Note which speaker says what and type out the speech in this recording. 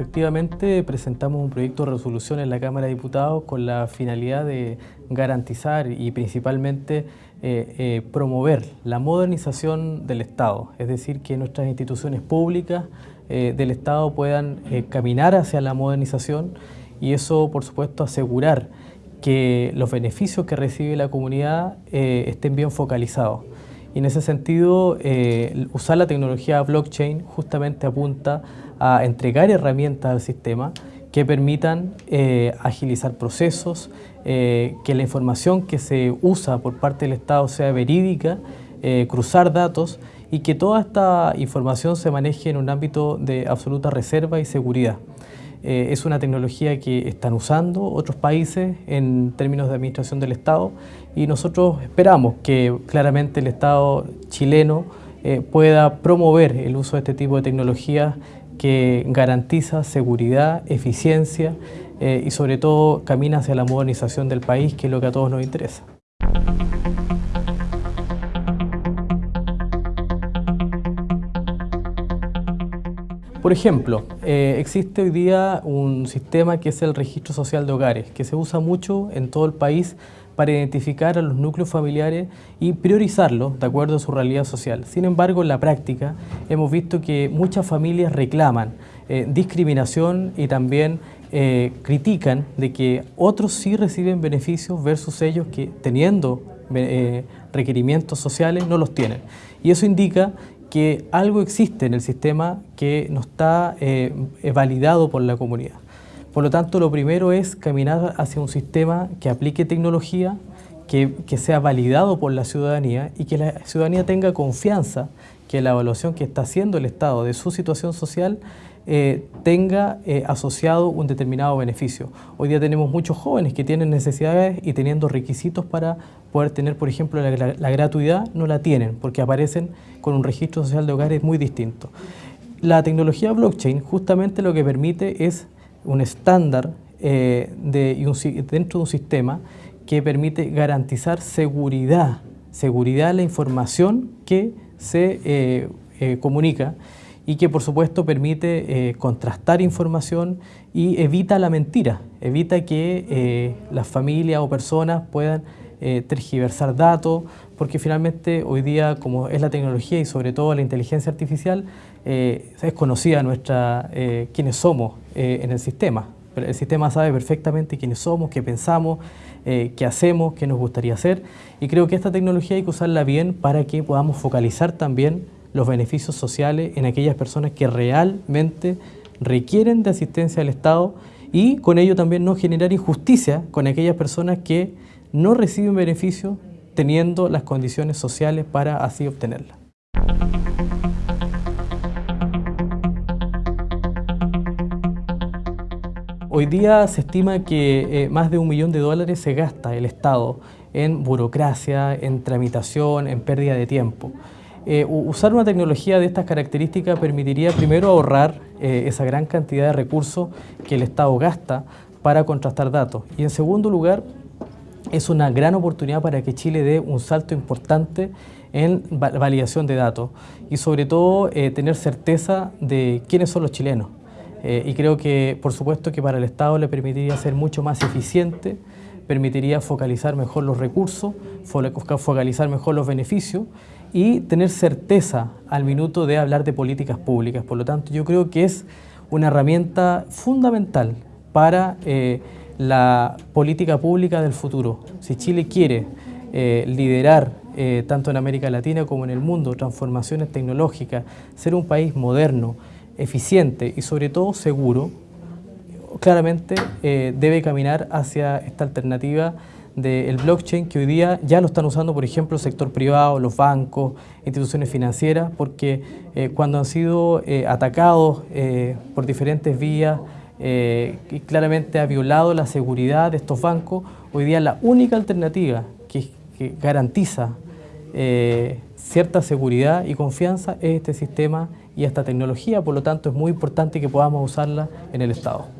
Speaker 1: efectivamente presentamos un proyecto de resolución en la Cámara de Diputados con la finalidad de garantizar y principalmente eh, eh, promover la modernización del Estado, es decir, que nuestras instituciones públicas eh, del Estado puedan caminar hacia la modernización y eso, por supuesto, asegurar que los beneficios que recibe la comunidad estén bien focalizados. Y en ese sentido, usar la tecnología blockchain justamente apunta a entregar herramientas al sistema que permitan eh, agilizar procesos, eh, que la información que se usa por parte del Estado sea verídica, eh, cruzar datos y que toda esta información se maneje en un ámbito de absoluta reserva y seguridad. Es una tecnología que están usando otros países en términos de administración del Estado y nosotros esperamos que claramente el Estado chileno pueda promover el uso de este tipo de tecnologías que garantiza seguridad, eficiencia eh, y sobre todo camina hacia la modernización del país, que es lo que a todos nos interesa. Por ejemplo, eh, existe hoy día un sistema que es el registro social de hogares, que se usa mucho en todo el país para identificar a los núcleos familiares y priorizarlos de acuerdo a su realidad social. Sin embargo, en la práctica hemos visto que muchas familias reclaman eh, discriminación y también eh, critican de que otros sí reciben beneficios versus ellos que teniendo requerimientos sociales no los tienen. Y eso indica que algo existe en el sistema que no está validado por la comunidad. Por lo tanto, lo primero es caminar hacia un sistema que aplique tecnología, que, sea validado por la ciudadanía y que la ciudadanía tenga confianza que la evaluación que está haciendo el Estado de su situación social eh, tenga eh, asociado un determinado beneficio. Hoy día tenemos muchos jóvenes que tienen necesidades y teniendo requisitos para poder tener, por ejemplo, la, gratuidad, no la tienen porque aparecen con un registro social de hogares muy distinto. La tecnología blockchain justamente lo que permite es un estándar eh, de, dentro de un sistema que permite garantizar seguridad, seguridad de la información que se comunica y que por supuesto permite contrastar información y evita la mentira, evita que las familias o personas puedan tergiversar datos, porque finalmente hoy día, como es la tecnología y sobre todo la inteligencia artificial, eh, es conocida nuestra, eh, quiénes somos eh, en el sistema. El sistema sabe perfectamente quiénes somos, qué pensamos, qué hacemos, qué nos gustaría hacer. Y creo que esta tecnología hay que usarla bien para que podamos focalizar también los beneficios sociales en aquellas personas que realmente requieren de asistencia del Estado y con ello también no generar injusticia con aquellas personas que no reciben beneficios teniendo las condiciones sociales para así obtenerla. Hoy día se estima que eh, más de un millón de dólares se gasta el Estado en burocracia, en tramitación, en pérdida de tiempo. Eh, usar una tecnología de estas características permitiría primero ahorrar eh, esa gran cantidad de recursos que el Estado gasta para contrastar datos y en segundo lugar es una gran oportunidad para que Chile dé un salto importante en validación de datos y sobre todo eh, tener certeza de quiénes son los chilenos. Y creo que, por supuesto, que para el Estado le permitiría ser mucho más eficiente, permitiría focalizar mejor los recursos, focalizar mejor los beneficios y tener certeza al minuto de hablar de políticas públicas. Por lo tanto, yo creo que es una herramienta fundamental para eh, la política pública del futuro. Si Chile quiere eh, liderar eh, tanto en América Latina como en el mundo transformaciones tecnológicas, ser un país moderno, eficiente y sobre todo seguro, claramente eh, debe caminar hacia esta alternativa del blockchain que hoy día ya lo están usando, por ejemplo, el sector privado, los bancos, instituciones financieras, porque cuando han sido atacados por diferentes vías, eh, y claramente ha violado la seguridad de estos bancos. Hoy día la única alternativa que, garantiza eh, cierta seguridad y confianza es este sistema y esta tecnología, por lo tanto es muy importante que podamos usarla en el Estado.